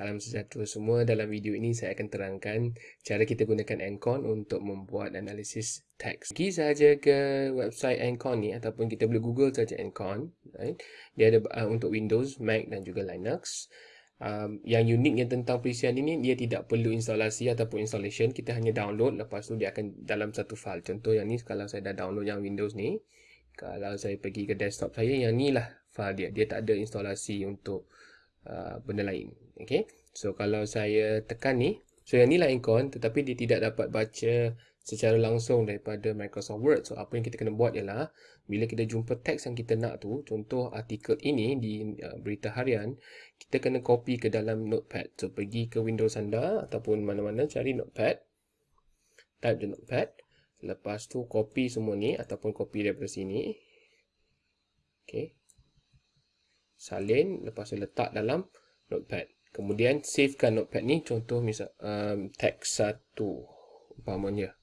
Salam sejahtera semua. Dalam video ini saya akan terangkan cara kita gunakan Encon untuk membuat analisis teks. Pergi saja ke website Encon ni ataupun kita boleh Google saja Encon. Right? Dia ada uh, untuk Windows, Mac dan juga Linux. Um, yang uniknya tentang perisian ini, dia tidak perlu instalasi ataupun installation. Kita hanya download, lepas tu dia akan dalam satu file. Contoh yang ni, kalau saya dah download yang Windows ni. Kalau saya pergi ke desktop saya, yang ni lah file dia. Dia tak ada instalasi untuk Uh, benda lain. Okay. So, kalau saya tekan ni, so yang ni lah icon tetapi dia tidak dapat baca secara langsung daripada Microsoft Word. So, apa yang kita kena buat ialah, bila kita jumpa teks yang kita nak tu, contoh artikel ini di uh, berita harian, kita kena copy ke dalam notepad. So, pergi ke Windows anda ataupun mana-mana cari notepad. Type the notepad. Lepas tu, copy semua ni ataupun copy daripada sini. Okay salin lepas tu letak dalam notepad. Kemudian savekan notepad ni contoh misal um, teks satu umpamanya.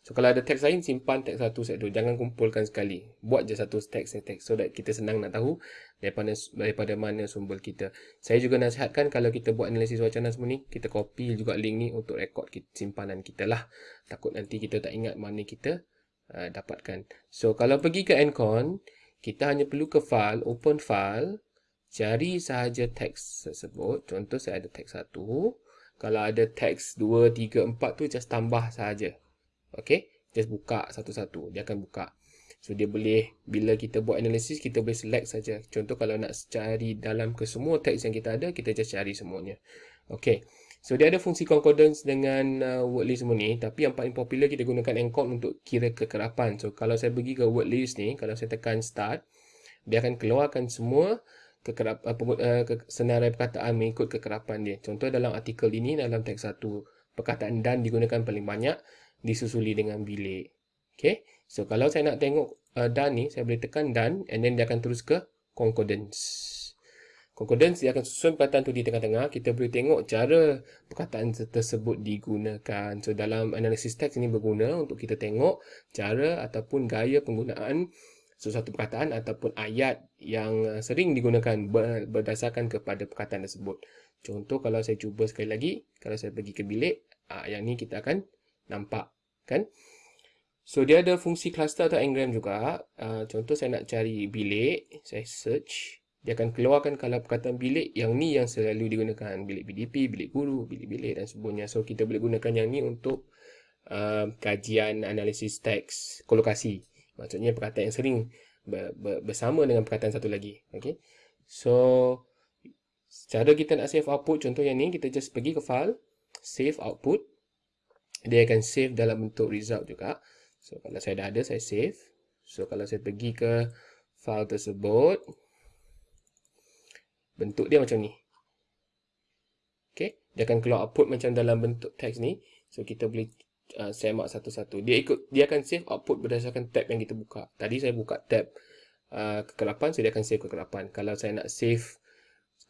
So kalau ada teks lain simpan teks satu set dua. Jangan kumpulkan sekali. Buat je satu teks teks so that kita senang nak tahu daripada daripada mana sumber kita. Saya juga nasihatkan kalau kita buat analisis wacana semua ni kita copy juga link ni untuk rekod simpanan kita lah. Takut nanti kita tak ingat mana kita uh, dapatkan. So kalau pergi ke Encon kita hanya perlu ke file, open file, cari sahaja teks tersebut. Contoh saya ada teks 1. Kalau ada teks 2, 3, 4 tu just tambah sahaja. Okay, just buka satu-satu. Dia akan buka. So dia boleh, bila kita buat analisis, kita boleh select saja. Contoh kalau nak cari dalam ke semua teks yang kita ada, kita just cari semuanya. Okay. So dia ada fungsi concordance dengan uh, word list semua ni tapi yang paling popular kita gunakan encode untuk kira kekerapan. So kalau saya pergi ke word list ni, kalau saya tekan start, dia akan keluarkan semua kekerap, uh, uh, ke, senarai perkataan mengikut kekerapan dia. Contoh dalam artikel ini dalam teks satu perkataan dan digunakan paling banyak disusuli dengan bilik. Okay. So kalau saya nak tengok uh, dan ni, saya boleh tekan dan and then dia akan terus ke concordance. Concordance dia akan susun perkataan tu di tengah-tengah. Kita boleh tengok cara perkataan tersebut digunakan. So dalam analisis teks ini berguna untuk kita tengok cara ataupun gaya penggunaan sesuatu perkataan ataupun ayat yang uh, sering digunakan berdasarkan kepada perkataan tersebut. Contoh kalau saya cuba sekali lagi, kalau saya pergi ke bilik, ah, yang ni kita akan nampak. kan? So dia ada fungsi cluster atau engram juga. Ah, contoh saya nak cari bilik, saya search dia akan keluarkan kalau perkataan bilik yang ni yang selalu digunakan bilik BDP, bilik guru, bilik-bilik dan sebagainya. So kita boleh gunakan yang ni untuk uh, kajian analisis teks kolokasi. Maksudnya perkataan yang sering ber, ber, bersama dengan perkataan satu lagi. Okay. So cara kita nak save output contoh yang ni kita just pergi ke file, save output. Dia akan save dalam bentuk result juga. So kalau saya dah ada saya save. So kalau saya pergi ke file tersebut, bentuk dia macam ni. Okay, dia akan keluar output macam dalam bentuk teks ni. So kita boleh uh, semak satu-satu. Dia ikut dia akan save output berdasarkan tab yang kita buka. Tadi saya buka tab uh, kekelapan, so dia akan save kekelapan. Kalau saya nak save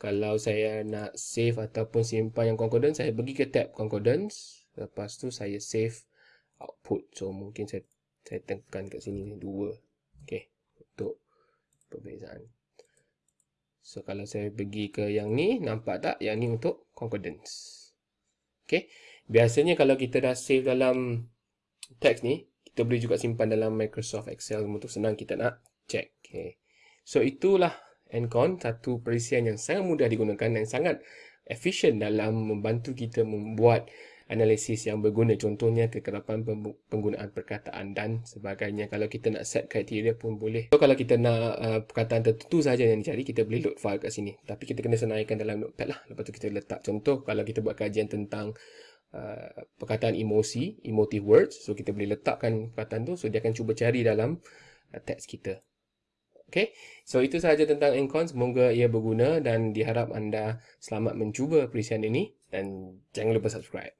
kalau saya nak save ataupun simpan yang concordance, saya pergi ke tab concordance. Lepas tu saya save output. So mungkin saya saya tekan kat sini dua. Okay, untuk perbezaan. So kalau saya pergi ke yang ni, nampak tak? Yang ni untuk concordance. Okay. Biasanya kalau kita dah save dalam teks ni, kita boleh juga simpan dalam Microsoft Excel untuk senang kita nak check. Okay. So itulah Encon, satu perisian yang sangat mudah digunakan dan sangat efisien dalam membantu kita membuat analisis yang berguna. Contohnya kekerapan penggunaan perkataan dan sebagainya. Kalau kita nak set kriteria pun boleh. So, kalau kita nak uh, perkataan tertentu saja yang dicari kita boleh load file kat sini. Tapi kita kena senaraikan dalam notepad lah. Lepas tu kita letak contoh kalau kita buat kajian tentang uh, perkataan emosi emotive words so kita boleh letakkan perkataan tu so dia akan cuba cari dalam uh, teks kita. Okay, so itu sahaja tentang Encon. Semoga ia berguna dan diharap anda selamat mencuba perisian ini. Dan jangan lupa subscribe.